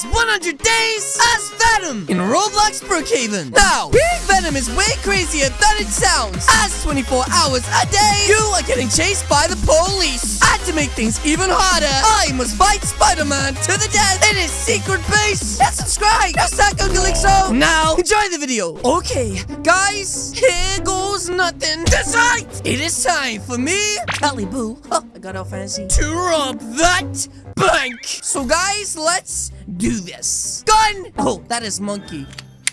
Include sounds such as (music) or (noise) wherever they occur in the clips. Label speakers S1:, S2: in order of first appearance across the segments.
S1: his 100 days as Venom in Roblox Brookhaven. Now, being Venom is way crazier than it sounds. As 24 hours a day, you are getting chased by the police. And to make things even harder, I must fight Spider-Man to the death in his secret base. And subscribe, just like Uncle Ixo. Now, enjoy the video. Okay, guys, here goes nothing. That's right. It is time for me, Kelly Boo. Oh, I got all fancy. To rob that bank. So, guys, let's do this. Gun. Oh, that is monkey.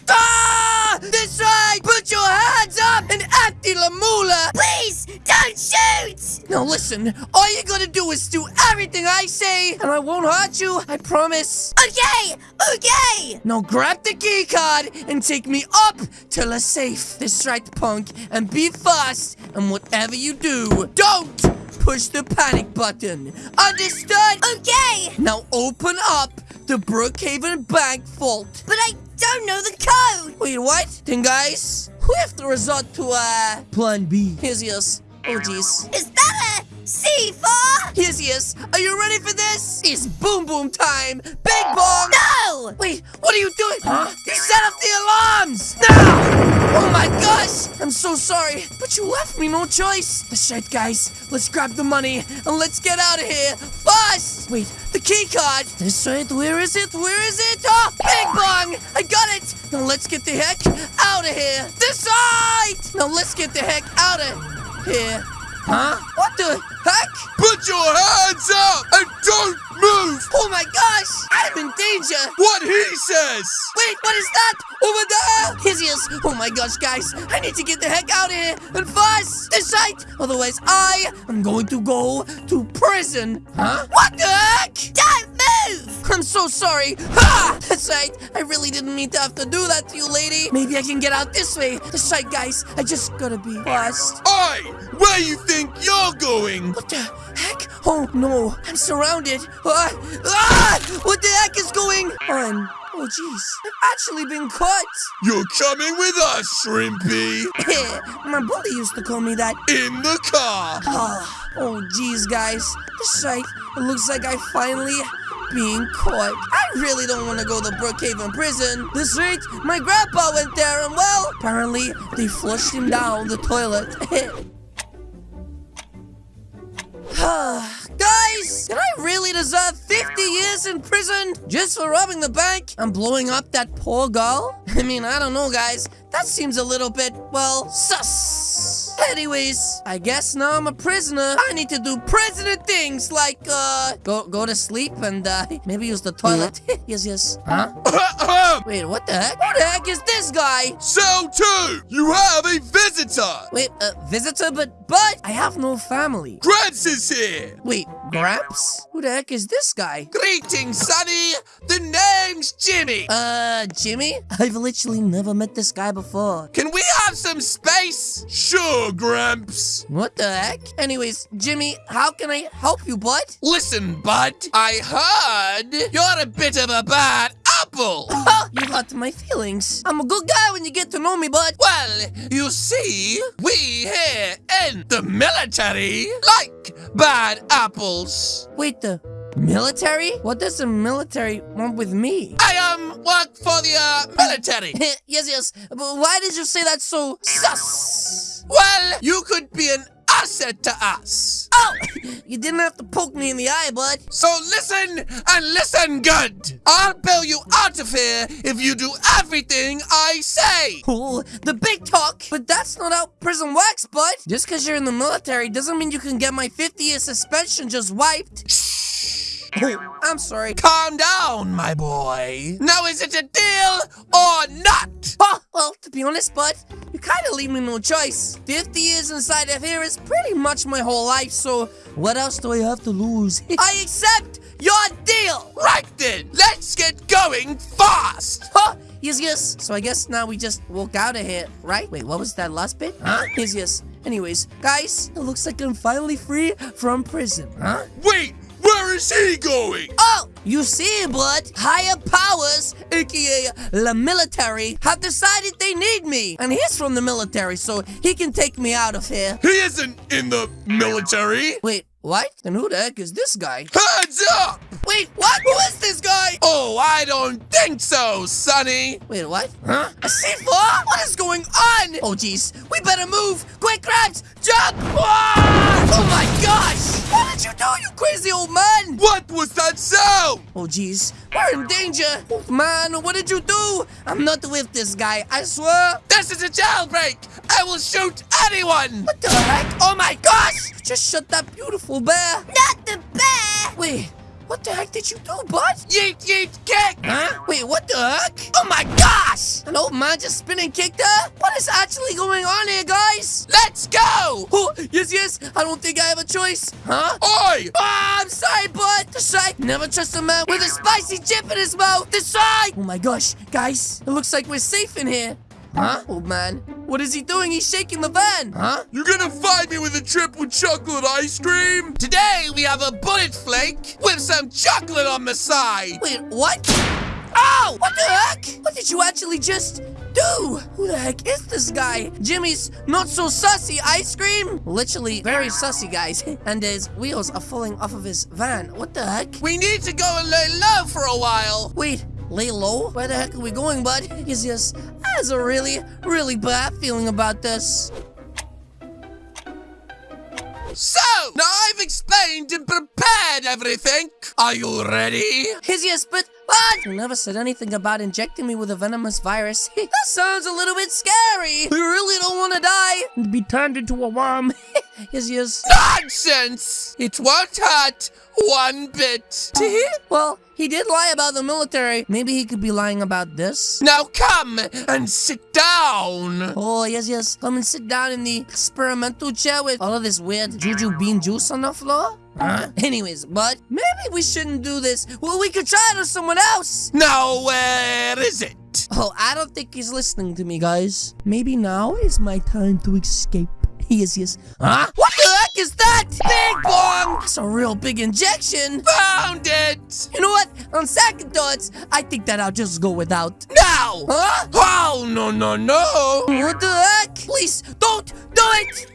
S1: Ah! This right! Put your hands up and empty la mula!
S2: Please, don't shoot!
S1: Now listen, all you gotta do is do everything I say, and I won't hurt you, I promise.
S2: Okay, okay!
S1: Now grab the key card and take me up to the safe. This right, punk, and be fast, and whatever you do, don't push the panic button. Understood?
S2: Okay!
S1: Now open up the Brookhaven Bank vault.
S2: But I don't know the code!
S1: Wait, what? Then guys, we have to resort to, uh, plan B. Here's yours. Oh, jeez.
S2: Is that a C4?
S1: Here's yes. Are you ready for this? It's boom boom time. Big bong.
S2: No!
S1: Wait, what are you doing? Huh? You set off the alarms. Now! Oh my gosh! I'm so sorry, but you left me no choice. That's right, guys. Let's grab the money and let's get out of here fast. Wait, the key card. That's right. Where is it? Where is it? Oh, big bong! I got it. Now let's get the heck out of here. This side. Now let's get the heck out of here. Huh? What the heck?
S3: Put your hands up and don't move!
S1: Oh my gosh! I'm in danger!
S3: What he says!
S1: Wait, what is that? Over there! He! Oh my gosh, guys! I need to get the heck out of here and fast! This side! Otherwise, I am going to go to prison! Huh? What the heck?
S2: Don't move!
S1: I'm so sorry! Ha! That's right! I really didn't mean to have to do that to you, lady! Maybe I can get out this way! That's right, guys! I just gotta be fast!
S3: Oi! Where you think you're going?
S1: What the heck? Oh no, I'm surrounded. Ah, ah, what the heck is going on? Oh jeez, I've actually been caught.
S3: You're coming with us, Shrimpy! (laughs)
S1: My bully used to call me that.
S3: In the car!
S1: Ah, oh jeez, guys. This right, it looks like I finally being caught. I really don't want to go to Brookhaven prison. This right, my grandpa went there and well, apparently they flushed him down the toilet. (laughs) Guys, did I really deserve 50 years in prison just for robbing the bank and blowing up that poor girl? (laughs) I mean, I don't know, guys. That seems a little bit, well, sus. Anyways, I guess now I'm a prisoner. I need to do prisoner things like, uh, go go to sleep and, uh, (laughs) maybe use the toilet. (laughs) yes, yes. Huh? (laughs) Wait, what the heck? Who the heck is this guy?
S3: Cell 2! You have a visitor!
S1: Wait, a visitor? But, but, I have no family.
S3: Grants is here!
S1: Wait, Gramps? Who the heck is this guy?
S3: Greetings, Sonny! The name's Jimmy!
S1: Uh, Jimmy? I've literally never met this guy before.
S3: Can we have some space? Sure, Gramps.
S1: What the heck? Anyways, Jimmy, how can I help you, bud?
S3: Listen, bud. I heard you're a bit of a bad apple. (laughs)
S1: you hurt my feelings. I'm a good guy when you get to know me, bud.
S3: Well, you see, we here in the military like bad apples.
S1: Wait, the military? What does the military want with me?
S3: I um work for the uh, military. (laughs)
S1: yes, yes. But why did you say that so sus?
S3: Well, you could be an asset to us.
S1: Oh, (laughs) you didn't have to poke me in the eye, bud.
S3: So listen and listen good. I'll bail you out of here if you do everything I say.
S1: Oh, the big talk. But that's not how prison works, bud. Just because you're in the military doesn't mean you can get my 50-year suspension just wiped. I'm sorry.
S3: Calm down, my boy. Now is it a deal or not?
S1: Oh, well, to be honest, bud, you kind of leave me no choice. 50 years inside of here is pretty much my whole life, so what else do I have to lose? (laughs) I accept your deal.
S3: Right then, let's get going fast.
S1: Huh? Yes, yes. So I guess now we just walk out of here, right? Wait, what was that last bit? Huh? Yes, yes. Anyways, guys, it looks like I'm finally free from prison. Huh?
S3: Wait, where is he going?
S1: Oh, you see, bud, higher powers, aka the military, have decided they need me. And he's from the military, so he can take me out of here.
S3: He isn't in the military.
S1: Wait, what? Then who the heck is this guy?
S3: Hands up!
S1: Wait, what? Who is this guy?
S3: Oh, I don't think so, Sonny.
S1: Wait, what? Huh? A C4? What is going on? Oh, jeez. We better move. Quick, Krabs! Jump! Ah! Oh, my gosh! What did you do, you crazy old man?
S3: What was that sound?
S1: Oh, jeez. We're in danger. Old man, what did you do? I'm not with this guy, I swear.
S3: This is a jailbreak. I will shoot anyone.
S1: What the heck? Oh, my gosh! Just shut that beautiful bear.
S2: Not the bear!
S1: Wait, what the heck did you do, bud?
S3: Yeet, yeet, kick.
S1: Huh? Wait, what the heck? Oh my gosh! An old man just spin and kicked her? What is actually going on here, guys?
S3: Let's go.
S1: Oh, yes, yes. I don't think I have a choice. Huh?
S3: Oi.
S1: Oh, I'm sorry, bud. This side. Never trust a man with a spicy chip in his mouth. This side. Oh my gosh, guys. It looks like we're safe in here. Huh? Old man. What is he doing? He's shaking the van. Huh?
S3: You're gonna find me with a triple chocolate ice cream? Today we have a bullet flake with some chocolate on the side.
S1: Wait, what? Oh! What the heck? What did you actually just do? Who the heck is this guy? Jimmy's not so sussy ice cream? Literally very sussy, guys. (laughs) and his wheels are falling off of his van. What the heck?
S3: We need to go and lay low for a while.
S1: Wait, lay low? Where the heck are we going, bud? (laughs) Yes, yes. Has a really, really bad feeling about this.
S3: So, now I've explained and prepared everything. Are you ready?
S1: Yes, yes, but what? You never said anything about injecting me with a venomous virus. (laughs) that sounds a little bit scary. We really don't want to die and be turned into a worm. (laughs) yes, yes.
S3: Nonsense! It won't hurt one bit.
S1: well, he did lie about the military. Maybe he could be lying about this.
S3: Now come and sit down.
S1: Oh, yes, yes. Come and sit down in the experimental chair with all of this weird juju bean juice on the floor. Huh? Anyways, but maybe we shouldn't do this. Well, we could try it on someone else.
S3: Now, where is it?
S1: Oh, I don't think he's listening to me, guys. Maybe now is my time to escape. (laughs) Yes, yes. Huh? What heck is that? Big bong! That's a real big injection.
S3: Found it!
S1: You know what? On second thoughts, I think that I'll just go without.
S3: Now!
S1: Huh?
S3: Oh, no, no, no!
S1: What the heck? Please, don't do it!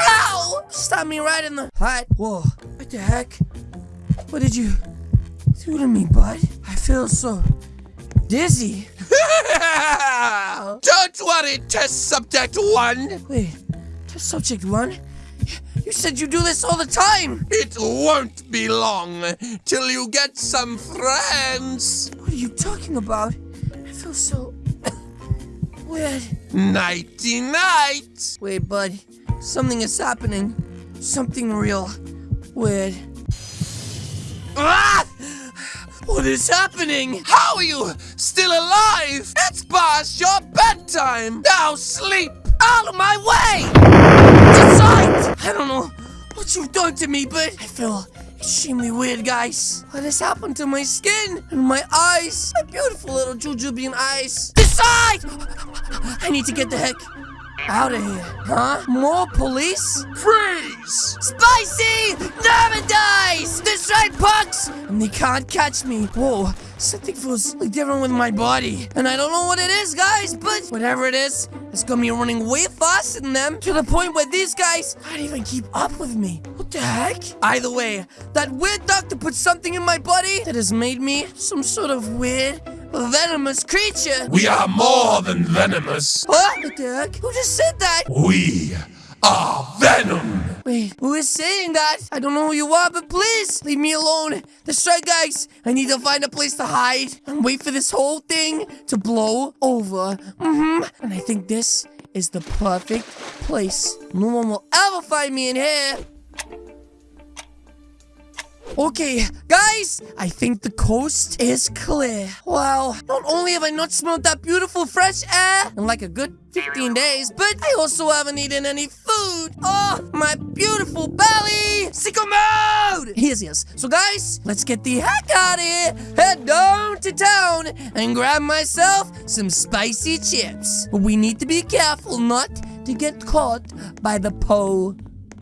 S1: Ow! Stop me right in the heart. Whoa, what the heck? What did you do to me, bud? I feel so dizzy. (laughs)
S3: Don't worry, test subject one.
S1: Wait, test subject one? You said you do this all the time.
S3: It won't be long till you get some friends.
S1: What are you talking about? I feel so (coughs) weird.
S3: Nighty night.
S1: Wait, bud. Something is happening. Something real weird. Ah! What is happening?
S3: How are you still alive? It's past your bedtime. Now sleep.
S1: Out of my way! Decide! I don't know what you've done to me, but I feel extremely weird, guys. What has happened to my skin and my eyes? My beautiful little Jujubean eyes. Decide! I need to get the heck out of here. Huh? More police?
S3: Freeze.
S1: Spicy! Never dies! This right, punks! And they can't catch me. Whoa, something feels like different with my body. And I don't know what it is, guys, but whatever it is, it's gonna be running way faster than them to the point where these guys can't even keep up with me. What the heck? Either way, that weird doctor put something in my body that has made me some sort of weird, venomous creature.
S3: We are more than venomous.
S1: What? What the heck? Who just said that?
S3: We are Venom.
S1: Wait, who is saying that? I don't know who you are, but please leave me alone. That's right, guys. I need to find a place to hide and wait for this whole thing to blow over. Mm-hmm. And I think this is the perfect place. No one will ever find me in here. Okay, guys, I think the coast is clear. Wow, not only have I not smelled that beautiful fresh air in like a good 15 days, but I also haven't eaten any food. Oh, my beautiful belly! Sicko mode! Yes, yes. So, guys, let's get the heck out of here, head down to town, and grab myself some spicy chips. But we need to be careful not to get caught by the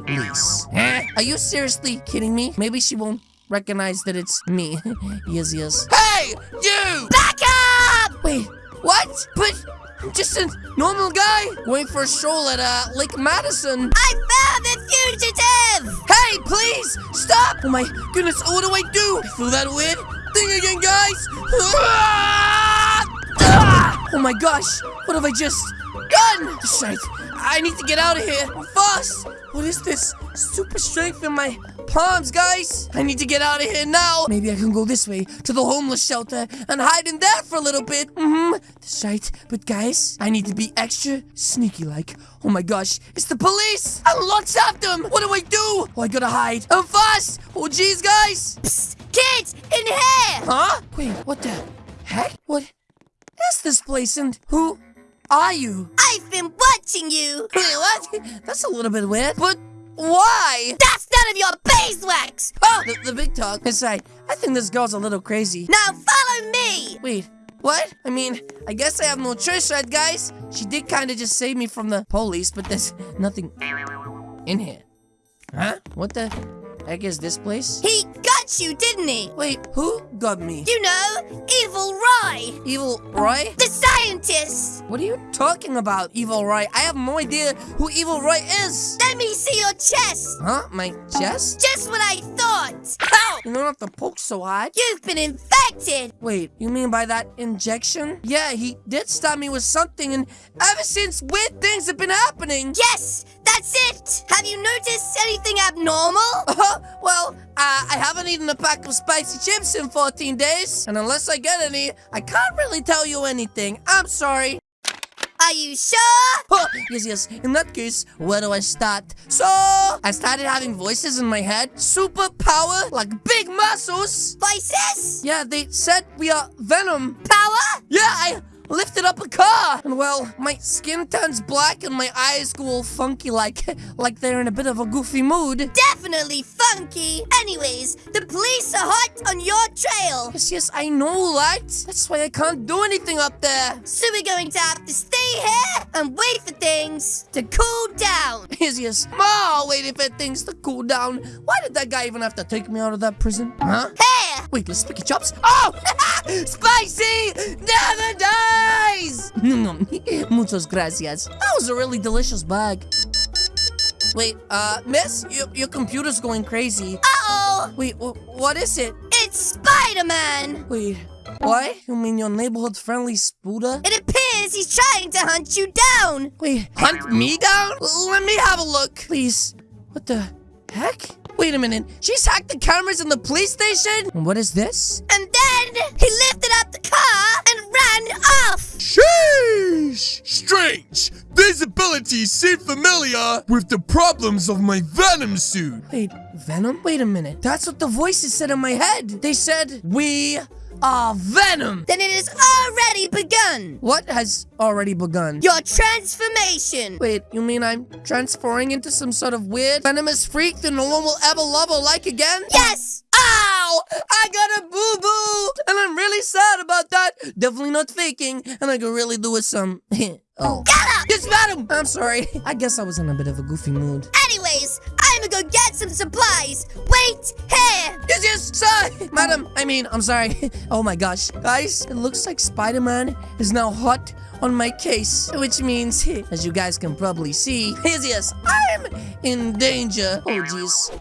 S1: police. Huh? Are you seriously kidding me? Maybe she won't recognize that it's me. (laughs) yes, yes.
S3: Hey, you!
S2: Back up!
S1: Wait, what? But I'm just a normal guy going for a stroll at uh, Lake Madison.
S2: I found the fugitive!
S1: Hey, Hey, please! Stop! Oh my goodness, what do I do? I feel that weird thing again, guys! (laughs) Oh my gosh, what have I just done? Shite, I need to get out of here fast! What is this? Super strength in my palms, guys! I need to get out of here now! Maybe I can go this way to the homeless shelter and hide in there for a little bit. Mm-hmm. That's right. But guys, I need to be extra sneaky-like. Oh my gosh, it's the police! And lots of them! What do I do? Oh, I gotta hide. I'm fast! Oh, jeez, guys!
S2: Psst, kids, in here!
S1: Huh? Wait, what the heck? What is this place and who are you?
S2: I've been watching you!
S1: Wait, what? That's a little bit weird, but why?
S2: That's none of your beeswax!
S1: Oh, the, the big talk. Right. I think this girl's a little crazy.
S2: Now follow me!
S1: Wait, what? I mean, I guess I have no choice, right, guys? She did kind of just save me from the police, but there's (laughs) nothing in here. Huh? What the heck is this place?
S2: He got you, didn't he?
S1: Wait, who got me?
S2: You know, Evil Roy!
S1: Evil Roy?
S2: The scientist!
S1: What are you talking about, Evil Roy? I have no idea who Evil Roy is.
S2: Let me see your chest!
S1: Huh? My chest?
S2: Just what I thought!
S1: You don't have to poke so hard.
S2: You've been infected!
S1: Wait, you mean by that injection? Yeah, he did stab me with something, and ever since, weird things have been happening.
S2: Yes, that's it! Have you noticed anything abnormal? (laughs)
S1: Uh, -huh. well, uh, I haven't eaten a pack of spicy chips in 14 days, and unless I get any, I can't really tell you anything. I'm sorry.
S2: Are you sure?
S1: Oh, yes, yes. In that case, where do I start? So, I started having voices in my head. Superpower, like big muscles.
S2: Voices?
S1: Yeah, they said we are Venom.
S2: Power?
S1: Yeah, I lifted up a car. And well, my skin turns black and my eyes go all funky like, (laughs) like they're in a bit of a goofy mood.
S2: Definitely funky. Anyways, the police are hot on your trail.
S1: Yes, yes, I know, right? That's why I can't do anything up there.
S2: So we're going to have to stay here and wait for things to cool down. (laughs)
S1: Yes, yes. Ma, waiting for things to cool down. Why did that guy even have to take me out of that prison? Huh?
S2: Here!
S1: Wait, let's pick chops. Oh! (laughs) Spicy never dies! (laughs) (laughs) Muchas gracias. That was a really delicious bag. Wait, uh, miss, your, your computer's going crazy.
S2: Uh-oh!
S1: Wait, what is it?
S2: It's Spider-Man!
S1: Wait, what? You mean your neighborhood-friendly Spooder?
S2: It appears he's trying to hunt you down!
S1: Wait, hunt me down? Let me have a look. Please. What the heck? Wait a minute. She's hacked the cameras in the police station? What is this?
S2: And then he lifted up the car ran off!
S3: Sheesh! Strange! These abilities seem familiar with the problems of my Venom suit.
S1: Wait, Venom? Wait a minute. That's what the voices said in my head. They said, we are Venom.
S2: Then it has already begun!
S1: What has already begun?
S2: Your transformation!
S1: Wait, you mean I'm transforming into some sort of weird venomous freak that no one will ever love or like again?
S2: Yes!
S1: Ow! I got a boo-boo! And I'm really sad about that. Definitely not faking. And I could really do with some... (laughs) oh.
S2: Get up!
S1: Yes, madam! I'm sorry. (laughs) I guess I was in a bit of a goofy mood.
S2: Anyways, I'm gonna go get some supplies. Wait here!
S1: Yes, yes, sir! (laughs) Madam, I mean, I'm sorry. Oh my gosh. Guys, it looks like Spider-Man is now hot on my case. Which means, as you guys can probably see, yes, yes, I'm in danger. Oh, jeez.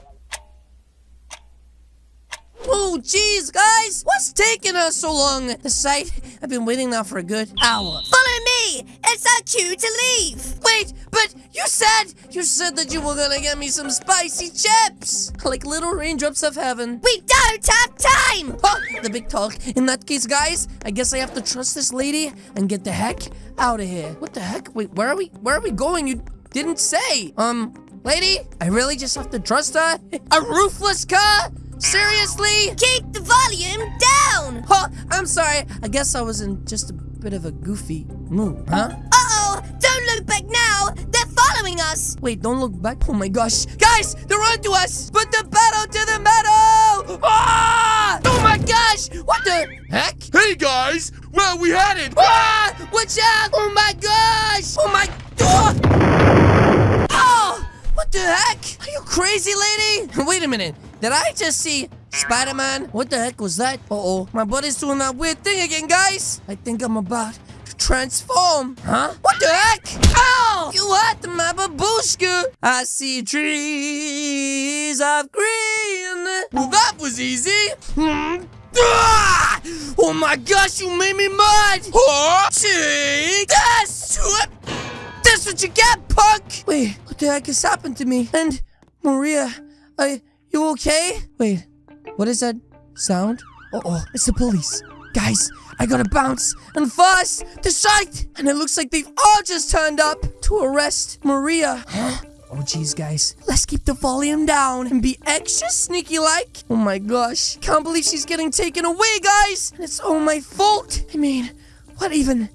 S1: Oh, jeez, guys! What's taking us so long? The site, I've been waiting now for a good hour.
S2: Follow me! It's our cue to leave!
S1: Wait, but you said, you said that you were gonna get me some spicy chips! Like little raindrops of heaven.
S2: We don't have time!
S1: Oh, the big talk. In that case, guys, I guess I have to trust this lady and get the heck out of here. What the heck? Wait, where are we? Where are we going? You didn't say. Um, lady, I really just have to trust her? A roofless car? Seriously?
S2: Keep the volume down!
S1: Oh, I'm sorry. I guess I was in just a bit of a goofy mood, huh?
S2: Uh-oh! Don't look back now! They're following us!
S1: Wait, don't look back. Oh my gosh. Guys, they're onto us! Put the pedal to the metal! Ah! Oh my gosh! What the heck?
S3: Hey guys, where are we headed?
S1: Ah! Watch out! Oh my gosh! Oh my... Oh! Oh! What the heck? Are you crazy, lady? (laughs) Wait a minute. Did I just see Spider-Man? What the heck was that? Uh-oh. My buddy's doing that weird thing again, guys. I think I'm about to transform. Huh? What the heck? Ow! You hurt my babushka. I see trees of green. Well, that was easy. Hmm. (laughs) Ah! Oh my gosh, you made me mad!
S3: Huh?
S1: Take this! That's what you get, punk! Wait, what the heck has happened to me? And Maria, are you okay? Wait, what is that sound? Uh oh, it's the police. Guys, I gotta bounce and fast to sight! And it looks like they've all just turned up to arrest Maria. Huh? Oh jeez, guys. Let's keep the volume down and be extra sneaky like. Oh my gosh. Can't believe she's getting taken away, guys. And it's all my fault. I mean, what even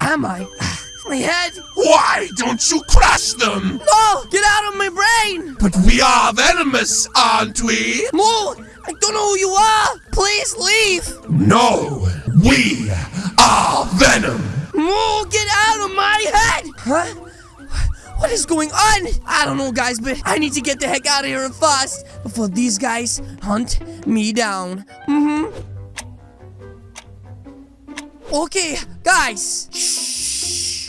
S1: am I? My head.
S3: Why don't you crush them?
S1: No! Get out of my brain!
S3: But we are venomous, aren't we?
S1: Moo! I don't know who you are! Please leave!
S3: No, we are Venom.
S1: Moo, get out of my head! Huh? What is going on? I don't know, guys, but I need to get the heck out of here fast before these guys hunt me down. Mm-hmm. Okay, guys. Shh.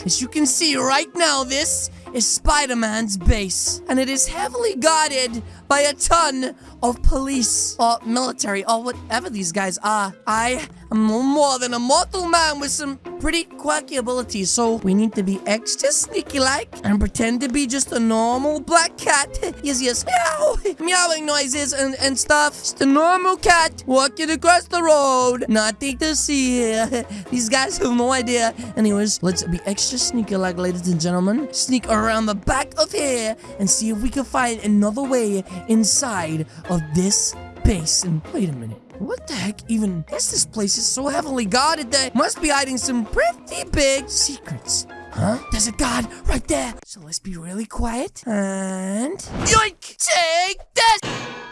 S1: As you can see right now, this is Spider-Man's base, and it is heavily guarded by a ton of police or military or whatever these guys are. I am more than a mortal man with some pretty quirky abilities, so we need to be extra sneaky-like and pretend to be just a normal black cat. (laughs) yes, yes, meow, (laughs) meowing noises and, and stuff. Just a normal cat walking across the road. Nothing to see here. (laughs) these guys have no idea. Anyways, let's be extra sneaky-like, ladies and gentlemen. Sneak around the back of here and see if we can find another way inside of this base. And wait a minute. What the heck even is this place is so heavily guarded that must be hiding some pretty big secrets. Huh? There's a god right there. So let's be really quiet. And... Yoink! Take this!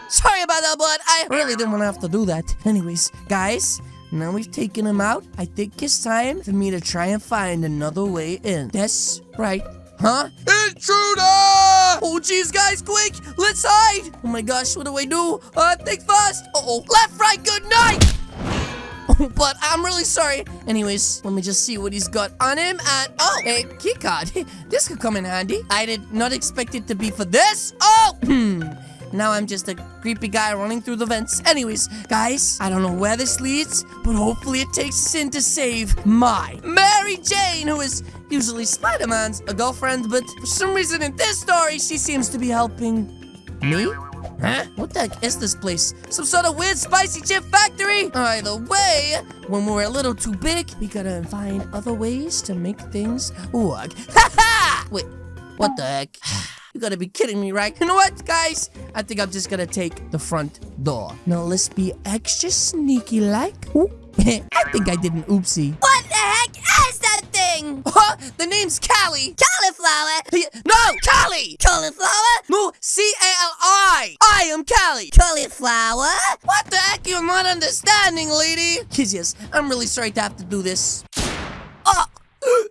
S1: Sorry about that, but I really didn't want to have to do that. Anyways, guys, now we've taken him out. I think it's time for me to try and find another way in. That's right. Huh?
S3: Intruder!
S1: Oh, jeez, guys, quick! Let's hide! Oh my gosh, what do I do? Uh, think fast! Uh-oh, left, right, good night! (laughs) Oh, but I'm really sorry. Anyways, let me just see what he's got on him. And, oh, a key card. (laughs) this could come in handy. I did not expect it to be for this. Oh! Hmm. (laughs) Now I'm just a creepy guy running through the vents. Anyways, guys, I don't know where this leads, but hopefully it takes us in to save my Mary Jane, who is usually Spider-Man's a girlfriend, but for some reason in this story, she seems to be helping me? Huh? What the heck is this place? Some sort of weird spicy chip factory? Either way, when we're a little too big, we gotta find other ways to make things work. (laughs) Ha ha! Wait, what the heck? (sighs) You gotta be kidding me, right? You know what, guys? I think I'm just gonna take the front door. Now let's be extra sneaky like. (laughs) I think I did an oopsie.
S2: What the heck is that thing?
S1: Huh? The name's Callie.
S2: Cauliflower.
S1: No, Callie.
S2: Cauliflower?
S1: No, C-A-L-I. I am Callie.
S2: Cauliflower?
S1: What the heck? You're not understanding, lady. Yes, yes. I'm really sorry to have to do this. Oh. (coughs)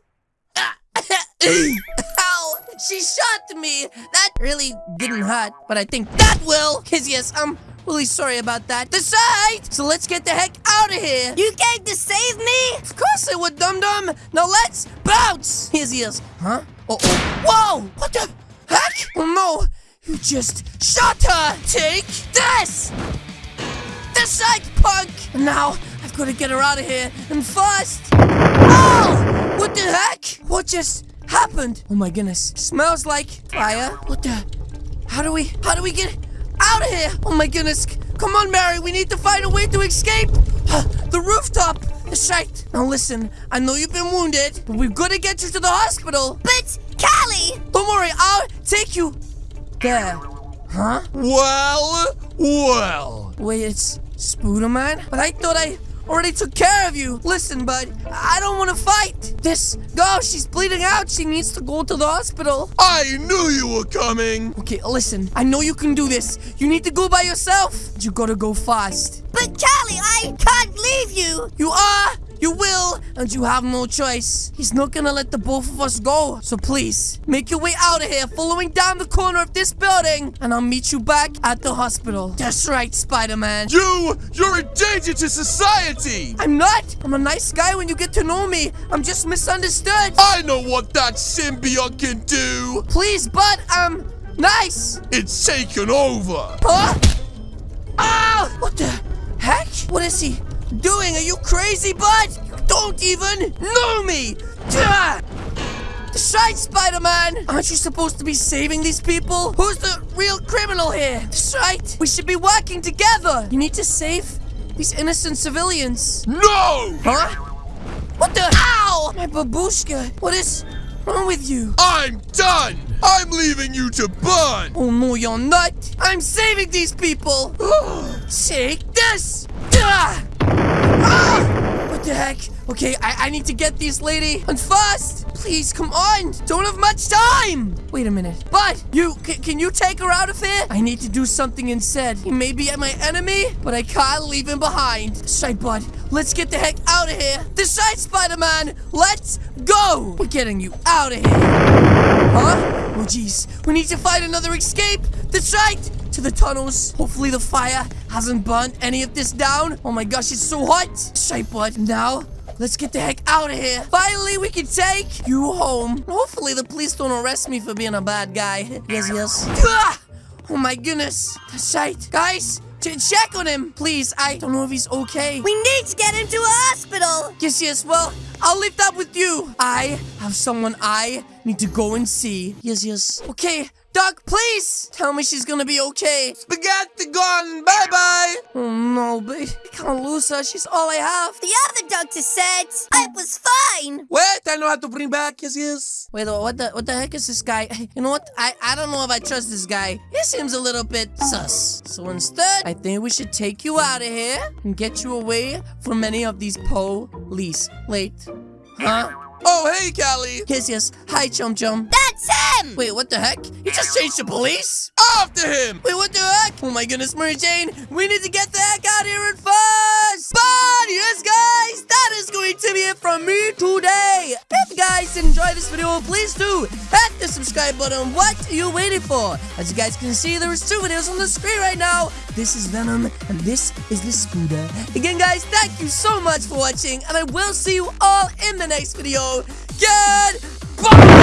S1: Ow! She shot me! That really didn't hurt, but I think that will! Yes, yes, I'm really sorry about that. Decide! So let's get the heck out of here!
S2: You came to save me?
S1: Of course I would, dum-dum! Now let's bounce! Here's ears. Huh? Uh-oh. Whoa! What the heck? Oh no! You just shot her! Take this! Decide, punk! And now, I've got to get her out of here, and fast! Oh! What the heck? What just happened? Oh my goodness. Smells like fire. What the? How do we, how do we get out of here? Oh my goodness. Come on, Mary. We need to find a way to escape. the rooftop. That's right. Now listen, I know you've been wounded, but we've got to get you to the hospital.
S2: But, Callie!
S1: Don't worry, I'll take you there. Huh?
S3: Well, well.
S1: Wait, it's Spooderman? But I thought I already took care of you. Listen, bud, I don't want to fight. This girl, she's bleeding out. She needs to go to the hospital.
S3: I knew you were coming.
S1: Okay, listen, I know you can do this. You need to go by yourself. You gotta go fast.
S2: But, Callie, I can't leave you!
S1: You are, you will, and you have no choice. He's not gonna let the both of us go. So please, make your way out of here, following down the corner of this building, and I'll meet you back at the hospital. That's right, Spider-Man.
S3: You, you're a danger to society.
S1: I'm not. I'm a nice guy when you get to know me. I'm just misunderstood.
S3: I know what that symbiote can do.
S1: Please, but I'm Nice!
S3: It's taken over.
S1: Huh? Oh! What the heck? What is he doing? Are you crazy, bud? You don't even know me! Ah! That's right, Spider-Man! Aren't you supposed to be saving these people? Who's the real criminal here? That's right! We should be working together! You need to save these innocent civilians.
S3: No!
S1: Huh? What the? Ow! My babushka! What is wrong with you?
S3: I'm done. I'm leaving you to burn.
S1: Oh no, you're not! I'm saving these people! (gasps) Take this! Ah! Ah! What the heck? Okay, I, I need to get these lady. And fast! Please, come on! Don't have much time! Wait a minute. But, you, can you take her out of here? I need to do something instead. He may be my enemy, but I can't leave him behind. Side bud, let's get the heck out of here. This side, Spider-Man! Let's go! We're getting you out of here. Huh? Oh jeez, we need to find another escape. That's right, to the tunnels. Hopefully the fire hasn't burnt any of this down. Oh my gosh, it's so hot. Shite bud. Now, let's get the heck out of here. Finally, we can take you home. Hopefully the police don't arrest me for being a bad guy. Yes, yes. Ah! Oh my goodness. That's right. Guys, ch- check on him, please. I don't know if he's okay.
S2: We need to get him to a hospital.
S1: Yes, yes, well, I'll leave that with you. I have someone I need to go and see. Yes, yes. Okay, Doc, please tell me she's gonna be okay.
S3: Spaghetti gone. Bye bye.
S1: Oh no, but I can't lose her. She's all I have.
S2: The other doctor said I was fine.
S3: Wait, I know how to bring back. Yes, yes.
S1: Wait, what the what the heck is this guy? (laughs) You know what? I I don't know if I trust this guy. He seems a little bit sus. So instead, I think we should take you out of here and get you away from many of these police. Late. Huh?
S3: Oh, hey, Callie.
S1: Yes, yes. Hi, Chum Chum.
S2: That's him.
S1: Wait, what the heck? You just changed the police?
S3: After him.
S1: Wait, what the heck? Oh my goodness, Mary Jane, we need to get the heck out of here and fast! But yes, guys, that is going to be it from me today. If you guys enjoyed this video, please do hit the subscribe button. What are you waiting for? As you guys can see, there is two videos on the screen right now. This is Venom, and this is the Scooter. Again, guys, thank you so much for watching, and I will see you all in the next video. Goodbye!